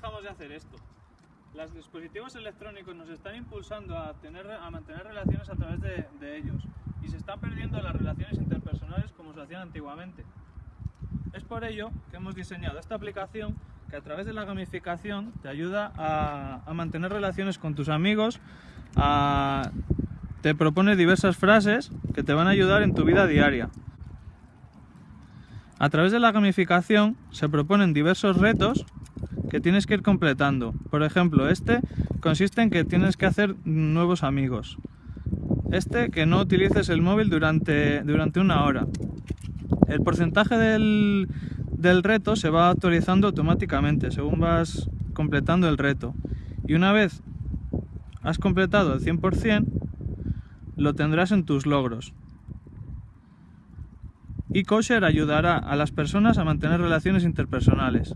dejamos de hacer esto? Los dispositivos electrónicos nos están impulsando a, tener, a mantener relaciones a través de, de ellos y se están perdiendo las relaciones interpersonales como se hacían antiguamente. Es por ello que hemos diseñado esta aplicación que a través de la gamificación te ayuda a, a mantener relaciones con tus amigos, a- te propone diversas frases que te van a ayudar en tu vida diaria. A través de la gamificación se proponen diversos retos que tienes que ir completando. Por ejemplo, este consiste en que tienes que hacer nuevos amigos. Este, que no utilices el móvil durante, durante una hora. El porcentaje del, del reto se va actualizando automáticamente según vas completando el reto. Y una vez has completado el 100%, lo tendrás en tus logros. eCosher ayudará a las personas a mantener relaciones interpersonales.